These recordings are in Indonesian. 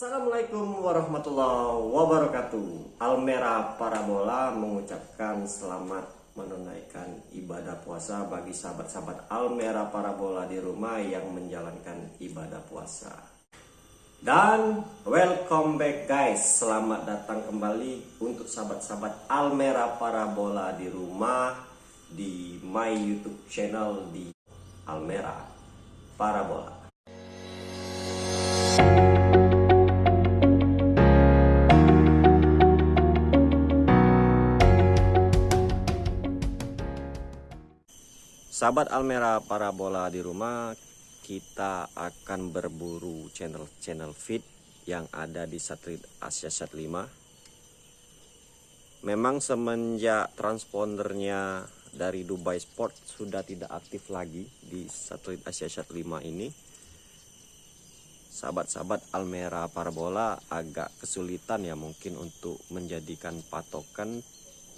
Assalamualaikum warahmatullahi wabarakatuh. Almera Parabola mengucapkan selamat menunaikan ibadah puasa bagi sahabat-sahabat Almera Parabola di rumah yang menjalankan ibadah puasa. Dan welcome back guys. Selamat datang kembali untuk sahabat-sahabat Almera Parabola di rumah Di my youtube channel di Almera Parabola Sahabat Almera Parabola di rumah, kita akan berburu channel-channel feed yang ada di satelit Asia Sat 5. Memang semenjak transpondernya dari Dubai Sport sudah tidak aktif lagi di satelit Asia Sat 5 ini. Sahabat-sahabat Almera Parabola agak kesulitan ya mungkin untuk menjadikan patokan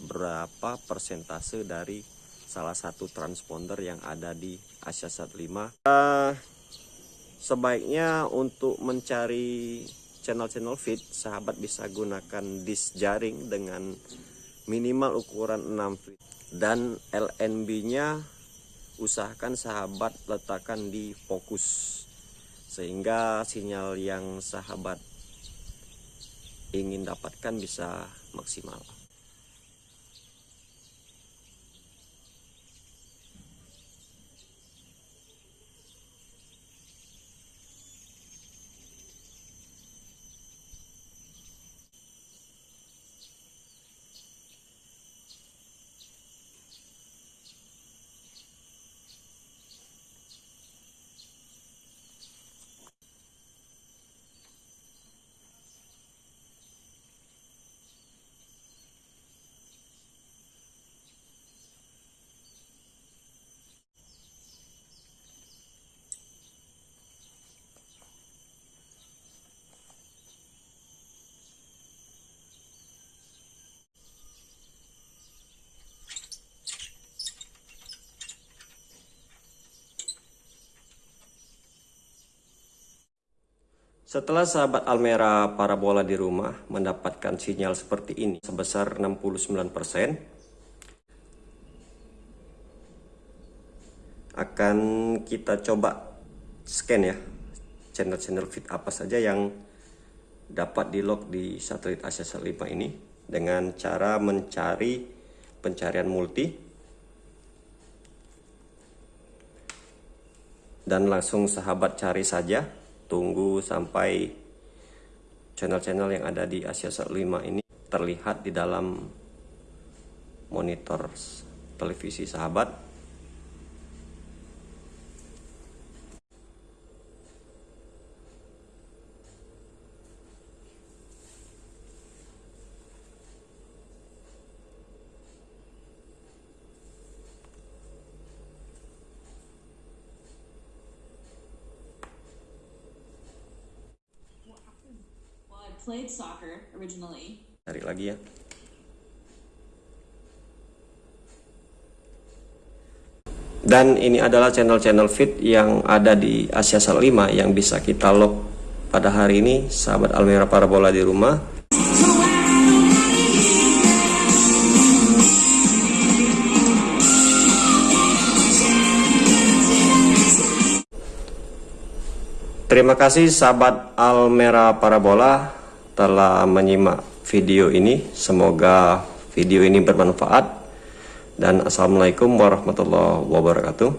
berapa persentase dari salah satu transponder yang ada di Asia Sat 5 uh, sebaiknya untuk mencari channel-channel feed sahabat bisa gunakan disk jaring dengan minimal ukuran 6 feet. Dan LNB nya usahakan sahabat letakkan di fokus sehingga sinyal yang sahabat ingin dapatkan bisa maksimal Setelah sahabat Almera parabola di rumah mendapatkan sinyal seperti ini sebesar 69% akan kita coba scan ya channel-channel feed apa saja yang dapat di lock di satelit Asia 5 ini dengan cara mencari pencarian multi dan langsung sahabat cari saja tunggu sampai channel-channel yang ada di Asia 5 ini terlihat di dalam monitor televisi sahabat played soccer originally. Cari lagi ya. Dan ini adalah channel-channel feed yang ada di Asia Sal 5 yang bisa kita lock pada hari ini sahabat Almera Parabola di rumah. Terima kasih sahabat Almera Parabola telah menyimak video ini. Semoga video ini bermanfaat. Dan Assalamualaikum warahmatullahi wabarakatuh.